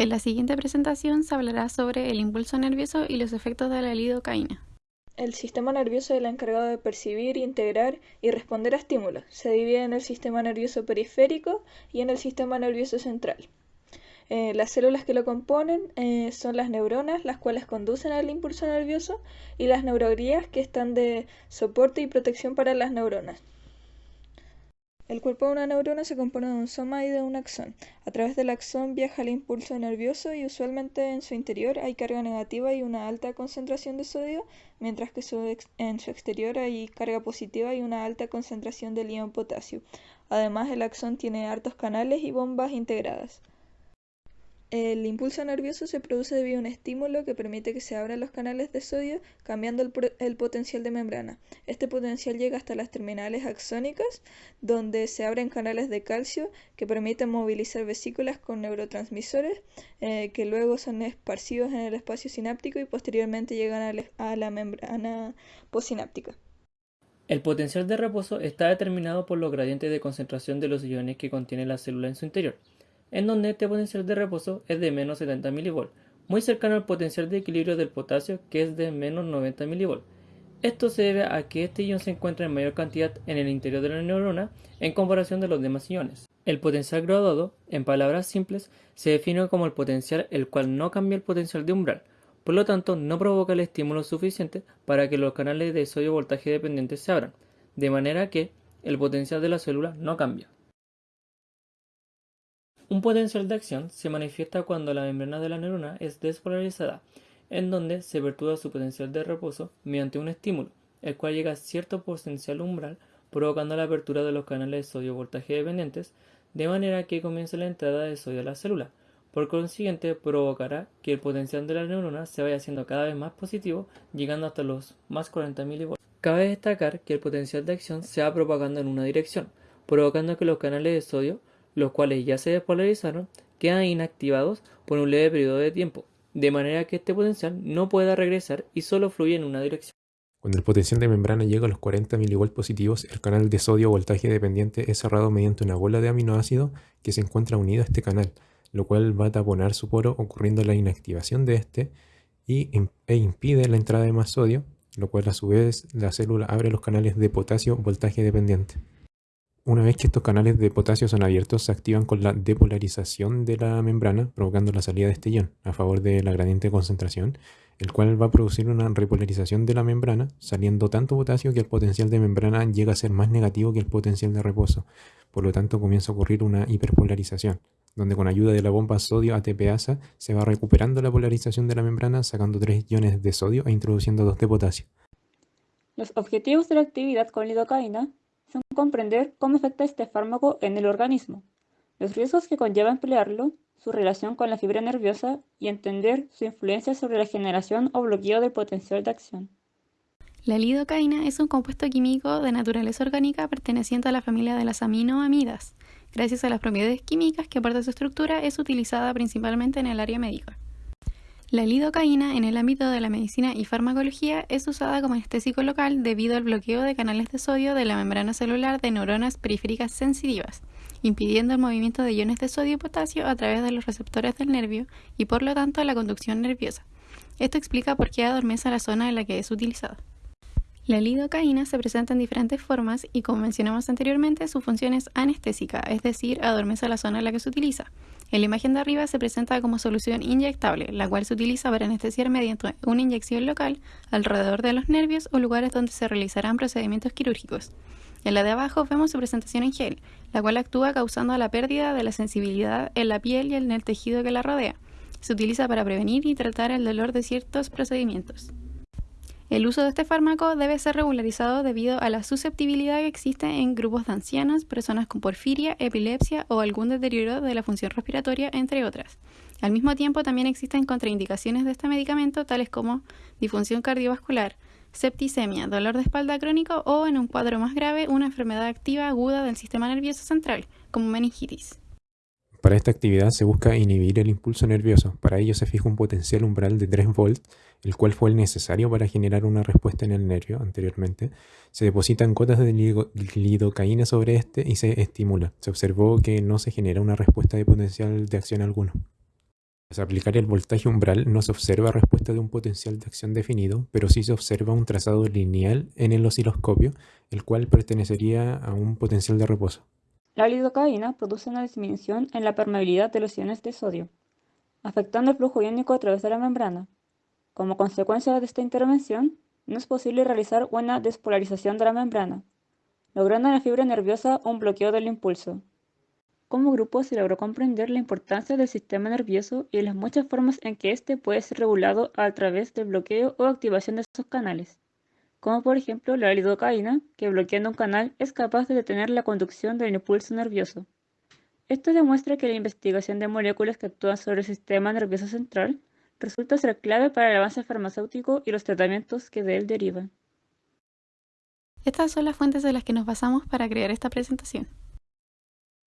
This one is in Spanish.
En la siguiente presentación se hablará sobre el impulso nervioso y los efectos de la lidocaína. El sistema nervioso es el encargado de percibir, integrar y responder a estímulos. Se divide en el sistema nervioso periférico y en el sistema nervioso central. Eh, las células que lo componen eh, son las neuronas, las cuales conducen al impulso nervioso, y las neuroglías, que están de soporte y protección para las neuronas. El cuerpo de una neurona se compone de un soma y de un axón. A través del axón viaja el impulso nervioso y usualmente en su interior hay carga negativa y una alta concentración de sodio, mientras que en su exterior hay carga positiva y una alta concentración de ion potasio. Además, el axón tiene hartos canales y bombas integradas. El impulso nervioso se produce debido a un estímulo que permite que se abran los canales de sodio cambiando el, potencial de membrana. Este potencial llega hasta las terminales axónicas, donde se abren canales de calcio que permiten movilizar vesículas con neurotransmisores eh, que luego son esparcidos en el espacio sináptico y posteriormente llegan a, a la membrana postsináptica. El potencial de reposo está determinado por los gradientes de concentración de los iones que contiene la célula en su interior en donde este potencial de reposo es de menos 70 mV, muy cercano al potencial de equilibrio del potasio que es de menos 90 mV. Esto se debe a que este ion se encuentra en mayor cantidad en el interior de la neurona en comparación de los demás iones. El potencial graduado, en palabras simples, se define como el potencial el cual no cambia el potencial de umbral, por lo tanto no provoca el estímulo suficiente para que los canales de sodio voltaje dependientes se abran, de manera que el potencial de la célula no cambia. Un potencial de acción se manifiesta cuando la membrana de la neurona es despolarizada, en donde se perturba su potencial de reposo mediante un estímulo, el cual llega a cierto potencial umbral, provocando la apertura de los canales de sodio voltaje dependientes, de manera que comience la entrada de sodio a la célula. Por consiguiente, provocará que el potencial de la neurona se vaya haciendo cada vez más positivo, llegando hasta los más 40 mV. Cabe destacar que el potencial de acción se va propagando en una dirección, provocando que los canales de sodio los cuales ya se despolarizaron, quedan inactivados por un leve periodo de tiempo, de manera que este potencial no pueda regresar y solo fluye en una dirección. Cuando el potencial de membrana llega a los 40 mV positivos, el canal de sodio voltaje dependiente es cerrado mediante una bola de aminoácido que se encuentra unida a este canal, lo cual va a taponar su poro ocurriendo la inactivación de este y, e impide la entrada de más sodio, lo cual a su vez la célula abre los canales de potasio voltaje dependiente. Una vez que estos canales de potasio son abiertos, se activan con la depolarización de la membrana, provocando la salida de este ion a favor de la gradiente de concentración, el cual va a producir una repolarización de la membrana, saliendo tanto potasio que el potencial de membrana llega a ser más negativo que el potencial de reposo. Por lo tanto, comienza a ocurrir una hiperpolarización, donde con ayuda de la bomba sodio ATPasa se va recuperando la polarización de la membrana, sacando tres iones de sodio e introduciendo dos de potasio. Los objetivos de la actividad con lidocaína son comprender cómo afecta este fármaco en el organismo, los riesgos que conlleva emplearlo, su relación con la fibra nerviosa y entender su influencia sobre la generación o bloqueo del potencial de acción. La lidocaína es un compuesto químico de naturaleza orgánica perteneciente a la familia de las aminoamidas. Gracias a las propiedades químicas que aporta su estructura, es utilizada principalmente en el área médica. La lidocaína en el ámbito de la medicina y farmacología es usada como anestésico local debido al bloqueo de canales de sodio de la membrana celular de neuronas periféricas sensitivas, impidiendo el movimiento de iones de sodio y potasio a través de los receptores del nervio y por lo tanto la conducción nerviosa. Esto explica por qué adormece la zona en la que es utilizada. La lidocaína se presenta en diferentes formas y como mencionamos anteriormente su función es anestésica, es decir, adormece la zona en la que se utiliza. En la imagen de arriba se presenta como solución inyectable, la cual se utiliza para anestesiar mediante una inyección local alrededor de los nervios o lugares donde se realizarán procedimientos quirúrgicos. En la de abajo vemos su presentación en gel, la cual actúa causando la pérdida de la sensibilidad en la piel y en el tejido que la rodea. Se utiliza para prevenir y tratar el dolor de ciertos procedimientos. El uso de este fármaco debe ser regularizado debido a la susceptibilidad que existe en grupos de ancianos, personas con porfiria, epilepsia o algún deterioro de la función respiratoria, entre otras. Al mismo tiempo, también existen contraindicaciones de este medicamento, tales como disfunción cardiovascular, septicemia, dolor de espalda crónico o, en un cuadro más grave, una enfermedad activa aguda del sistema nervioso central, como meningitis. Para esta actividad se busca inhibir el impulso nervioso. Para ello se fija un potencial umbral de 3 volts, el cual fue el necesario para generar una respuesta en el nervio anteriormente. Se depositan gotas de lidocaína sobre este y se estimula. Se observó que no se genera una respuesta de potencial de acción alguno. Tras aplicar el voltaje umbral no se observa respuesta de un potencial de acción definido, pero sí se observa un trazado lineal en el osciloscopio, el cual pertenecería a un potencial de reposo. La lidocaína produce una disminución en la permeabilidad de los iones de sodio, afectando el flujo iónico a través de la membrana. Como consecuencia de esta intervención, no es posible realizar una despolarización de la membrana, logrando en la fibra nerviosa un bloqueo del impulso. Como grupo se logró comprender la importancia del sistema nervioso y las muchas formas en que éste puede ser regulado a través del bloqueo o activación de esos canales, como por ejemplo la lidocaína, que bloqueando un canal es capaz de detener la conducción del impulso nervioso. Esto demuestra que la investigación de moléculas que actúan sobre el sistema nervioso central resulta ser clave para el avance farmacéutico y los tratamientos que de él derivan. Estas son las fuentes de las que nos basamos para crear esta presentación.